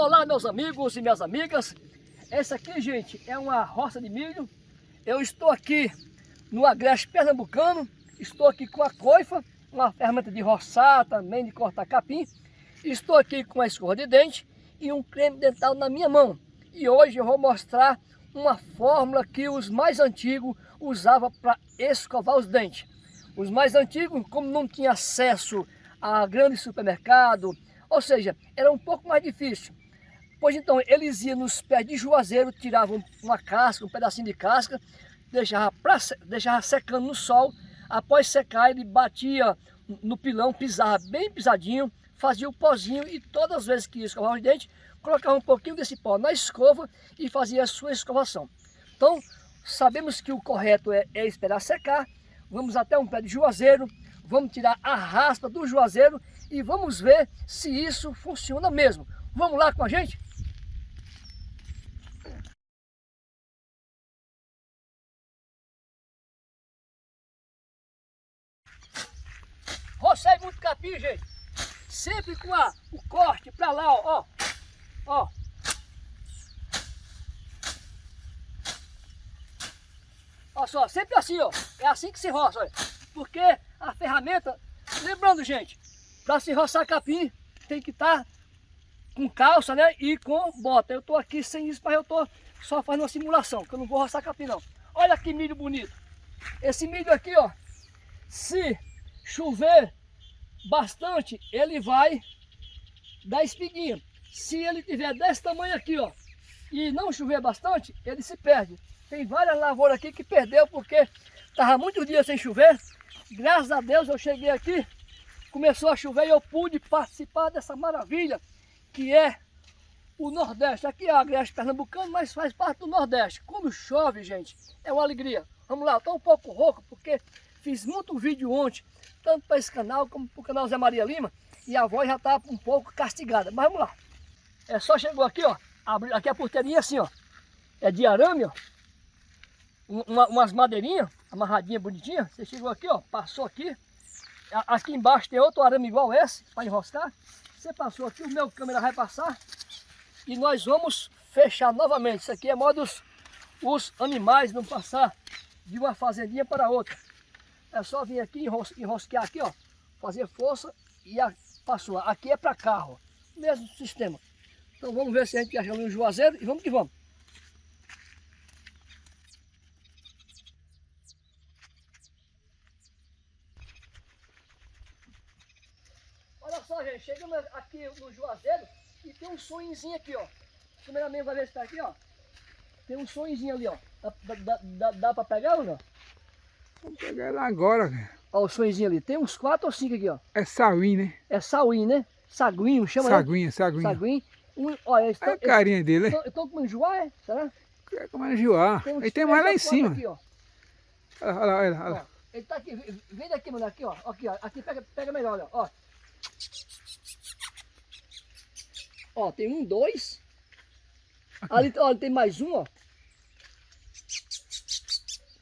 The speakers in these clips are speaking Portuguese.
Olá meus amigos e minhas amigas, essa aqui gente é uma roça de milho, eu estou aqui no Agreste Pernambucano, estou aqui com a coifa, uma ferramenta de roçar também, de cortar capim, estou aqui com a escova de dente e um creme dental na minha mão. E hoje eu vou mostrar uma fórmula que os mais antigos usavam para escovar os dentes. Os mais antigos, como não tinha acesso a grande supermercado, ou seja, era um pouco mais difícil. Pois então, eles iam nos pés de juazeiro, tiravam uma casca, um pedacinho de casca, deixava, pra, deixava secando no sol, após secar ele batia no pilão, pisava bem pisadinho, fazia o pozinho e todas as vezes que ia escovar os dentes, colocava um pouquinho desse pó na escova e fazia a sua escovação. Então, sabemos que o correto é, é esperar secar, vamos até um pé de juazeiro, vamos tirar a raspa do juazeiro e vamos ver se isso funciona mesmo. Vamos lá com a gente? Rocei muito capim, gente. Sempre com a, o corte para lá, ó. Ó. Olha só, sempre assim, ó. É assim que se roça, olha. Porque a ferramenta... Lembrando, gente, para se roçar capim, tem que estar tá com calça, né? E com bota. Eu tô aqui sem isso, mas eu tô só fazendo uma simulação, que eu não vou roçar capim, não. Olha que milho bonito. Esse milho aqui, ó. Se chover bastante, ele vai dar espiguinha. Se ele tiver desse tamanho aqui, ó, e não chover bastante, ele se perde. Tem várias lavouras aqui que perdeu porque estava muitos dias sem chover. Graças a Deus eu cheguei aqui, começou a chover e eu pude participar dessa maravilha que é o Nordeste. Aqui é a Agreste Pernambucano, mas faz parte do Nordeste. Quando chove, gente, é uma alegria. Vamos lá, estou um pouco rouco porque fiz muito vídeo ontem tanto para esse canal como para o canal Zé Maria Lima, e a voz já está um pouco castigada. Mas vamos lá. É só chegou aqui, ó, abrir aqui a porteirinha assim, ó, é de arame, ó, uma, umas madeirinhas, amarradinha bonitinha, você chegou aqui, ó, passou aqui, aqui embaixo tem outro arame igual esse, para enroscar, você passou aqui, o meu câmera vai passar, e nós vamos fechar novamente, isso aqui é modo os, os animais não passar de uma fazendinha para outra. É só vir aqui, enros enrosquear aqui, ó. Fazer força e a, passou. Aqui é para carro. Mesmo sistema. Então vamos ver se a gente acha um juazeiro e vamos que vamos. Olha só, gente, chegamos aqui no Juazeiro e tem um sonhozinho aqui, ó. Cameraman vai ver se tá aqui, ó. Tem um sonhozinho ali, ó. Dá, dá, dá, dá pra pegar ou não? Vamos pegar ela agora, cara. Olha o sonhozinho ali. Tem uns quatro ou cinco aqui, ó. É sauim, né? É sauim, né? Saguinho, chama Saguinha, né? saguinha. Saguinho. Um, olha, esse, é a carinha dele, né? Tô comendo joá, é? Será? É comendo. Tem Ele tem mais lá em cima. Aqui, ó. Olha lá, olha lá. Olha. Ele tá aqui, vem daqui, mano, aqui, ó. Aqui, ó. Aqui, pega, pega melhor, olha, ó. Ó, tem um, dois. Aqui. Ali, ó, tem mais um, ó.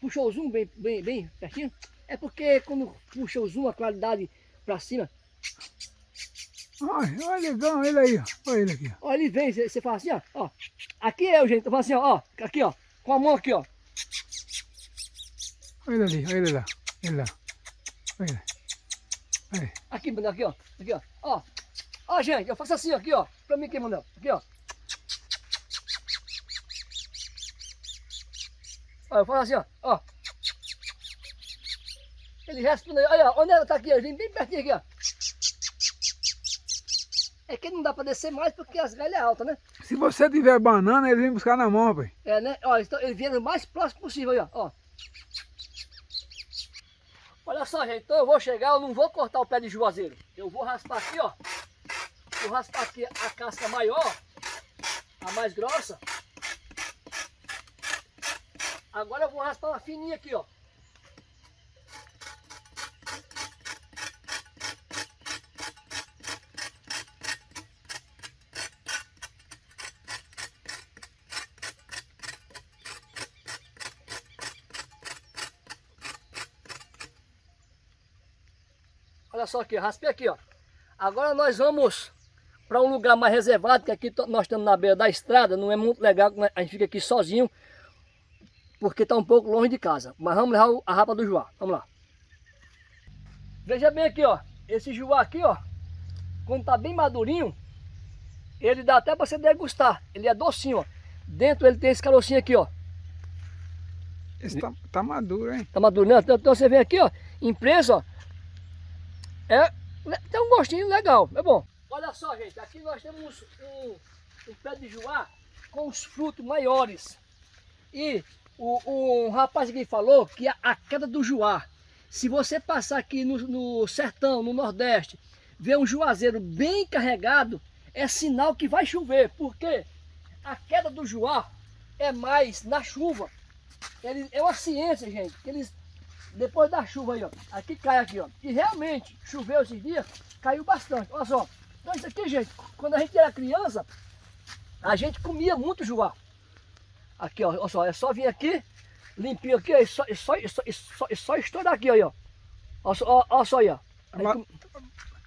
Puxou o zoom bem, bem, bem pertinho. É porque quando puxa o zoom, a claridade para cima. Olha, olha legal, ele aí, ó. Olha ele aqui. Ó, ele vem, você fala assim, ó, ó. Aqui é o jeito, eu falo assim, ó, ó, aqui, ó. Com a mão aqui, ó. Olha ali, olha ele lá. Ele lá. Olha. Olha. Aqui, aqui, ó. Aqui, ó. Ó. Ó, gente, eu faço assim, aqui, ó. Pra mim aqui, Manuel. Aqui, ó. Olha, eu faço assim, ó. ó. Ele responde, olha, onde ela tá aqui? Ele vem bem pertinho aqui, ó. É que não dá para descer mais porque as galhas é alta, né? Se você tiver banana, ele vem buscar na mão, rapaz. É, né? Ó, então, ele vem o mais próximo possível aí, ó. ó. Olha só, gente, então eu vou chegar, eu não vou cortar o pé de juazeiro. Eu vou raspar aqui, ó. Vou raspar aqui a casca maior, a mais grossa. Agora eu vou raspar uma fininha aqui, ó. Olha só aqui, raspei aqui, ó. Agora nós vamos para um lugar mais reservado, que aqui nós estamos na beira da estrada, não é muito legal, a gente fica aqui sozinho, porque está um pouco longe de casa. Mas vamos levar a rapa do Joá, vamos lá. Veja bem aqui, ó, esse Joá aqui, ó, quando está bem madurinho, ele dá até para você degustar, ele é docinho, ó. Dentro ele tem esse carocinho aqui, ó. Esse tá, tá maduro, hein? Tá maduro, né? Então, então você vem aqui, ó, impresso, ó. É, tem um gostinho legal, é bom. Olha só, gente, aqui nós temos um, um pé de joá com os frutos maiores. E o, o rapaz aqui falou que a, a queda do joá, se você passar aqui no, no sertão, no nordeste, ver um juazeiro bem carregado, é sinal que vai chover. Porque a queda do joá é mais na chuva. Ele, é uma ciência, gente, eles depois da chuva aí, ó, aqui cai aqui, ó, e realmente choveu esses dias, caiu bastante, olha só, então isso aqui, gente, quando a gente era criança, a gente comia muito joá. Aqui, ó, olha só, é só vir aqui, limpinho aqui, é só, é só, é só, é só, é só estourar aqui, ó. Olha só, olha só aí, ó. Aí,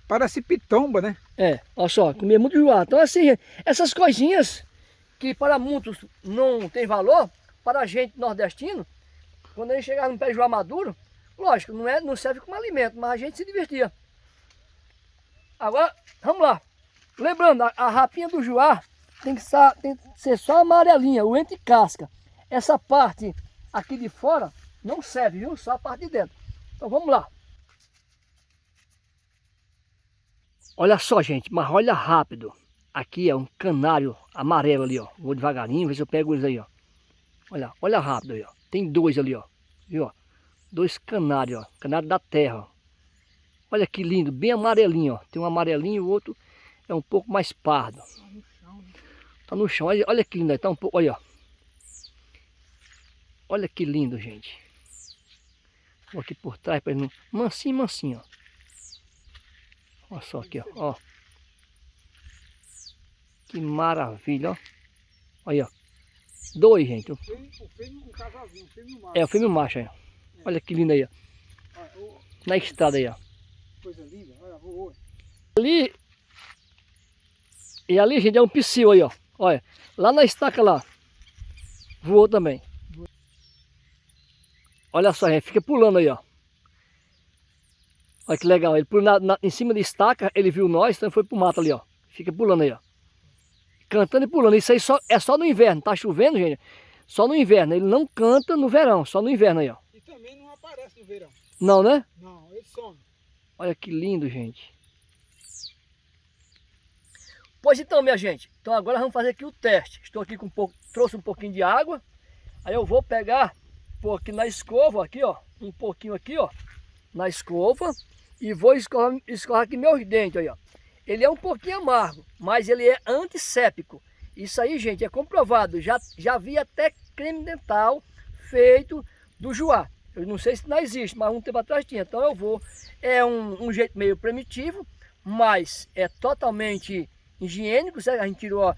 Parece pitomba, né? É, olha só, comia muito joá. Então assim, essas coisinhas que para muitos não tem valor, para a gente nordestino, quando a gente chegava no pé de joá maduro, lógico, não, é, não serve como alimento, mas a gente se divertia. Agora, vamos lá. Lembrando, a, a rapinha do joá tem que, ser, tem que ser só amarelinha, o entre casca. Essa parte aqui de fora não serve, viu? Só a parte de dentro. Então vamos lá. Olha só, gente, mas olha rápido. Aqui é um canário amarelo ali, ó. Vou devagarinho, ver se eu pego eles aí, ó. Olha, olha rápido aí, ó. Tem dois ali, ó. Viu, ó? Dois canários, ó. Canário da terra, ó. Olha que lindo, bem amarelinho, ó. Tem um amarelinho e o outro é um pouco mais pardo. Tá no chão. Olha, olha que lindo, tá um pouco, olha, ó. Olha que lindo, gente. Vou aqui por trás para ele não... Mansinho, mansinho, ó. Olha só aqui, ó. ó. Que maravilha, ó. Olha, ó. Dois, gente. O fêmeo, um casalzinho, o fêmeo macho. É, o fêmeo macho, aí. Olha que lindo aí, ó. Na estrada aí, ó. Coisa linda, olha, voou. Ali, e ali, gente, é um psil aí, ó. Olha, lá na estaca lá, voou também. Olha só, gente, fica pulando aí, ó. Olha que legal, ele pulou na, na, em cima de estaca, ele viu nós, então foi pro mato ali, ó. Fica pulando aí, ó. Cantando e pulando. Isso aí só, é só no inverno, tá chovendo, gente? Só no inverno, ele não canta no verão, só no inverno aí, ó. E também não aparece no verão. Não, né? Não, ele some. Olha que lindo, gente. Pois então, minha gente, então agora vamos fazer aqui o teste. Estou aqui com um pouco, trouxe um pouquinho de água. Aí eu vou pegar, pôr aqui na escova, aqui ó, um pouquinho aqui ó, na escova. E vou escovar, escovar aqui meus dentes, aí ó. Ele é um pouquinho amargo, mas ele é antisséptico. Isso aí, gente, é comprovado. Já, já vi até creme dental feito do joá. Eu não sei se não existe, mas um tempo atrás tinha. Então eu vou. É um, um jeito meio primitivo, mas é totalmente higiênico. Certo? A gente tirou a,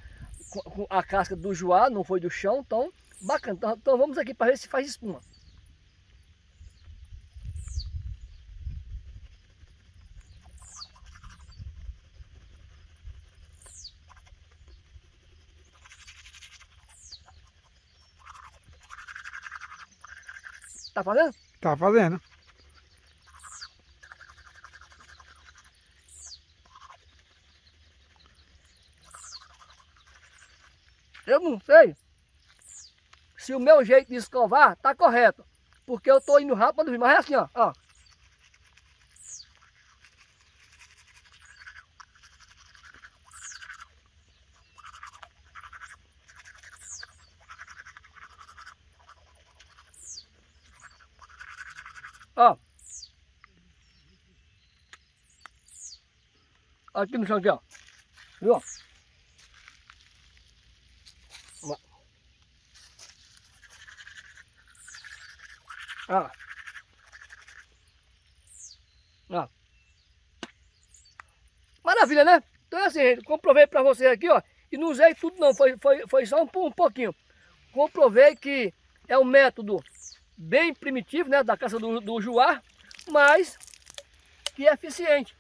a casca do joá, não foi do chão. Então, bacana. Então, então vamos aqui para ver se faz espuma. Tá fazendo? Tá fazendo. Eu não sei se o meu jeito de escovar tá correto. Porque eu tô indo rápido, mas é assim, ó. ó. Ó. Aqui no chão aqui, ó. Viu? Ó. Ó. Maravilha, né? Então é assim, comprovei para vocês aqui, ó. E não usei tudo não, foi, foi, foi só um, um pouquinho. Comprovei que é um método bem primitivo, né, da caça do, do juá, mas que é eficiente.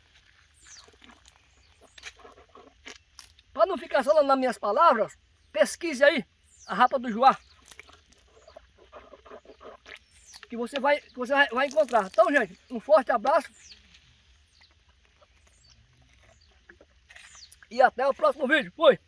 Para não ficar só nas minhas palavras, pesquise aí a rapa do Joá. Que você vai, que você vai, vai encontrar. Então, gente, um forte abraço. E até o próximo vídeo. Fui!